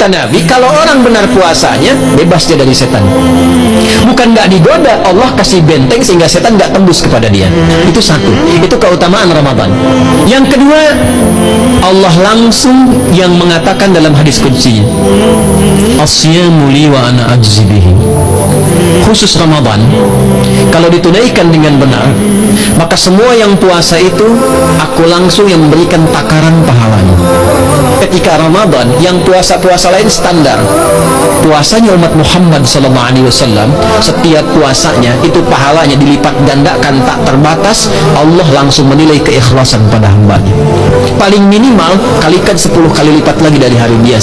Kata Nabi, kalau orang benar puasanya, bebas dia dari setan. Bukan nggak digoda, Allah kasih benteng sehingga setan nggak tembus kepada dia. Itu satu. Itu keutamaan Ramadan. Yang kedua, Allah langsung yang mengatakan dalam hadis kunci, Asyamu li wa ana ajzi bihi. Khusus Ramadan, kalau ditunaikan dengan benar, maka semua yang puasa itu aku langsung yang memberikan takaran pahalanya. Ketika Ramadan, yang puasa-puasa lain standar. Puasanya umat Muhammad sallallahu alaihi wasallam, setiap puasanya itu pahalanya dilipat gandakan tak terbatas, Allah langsung menilai keikhlasan pada hambanya. Paling minimal kalikan 10 kali lipat lagi dari hari biasa.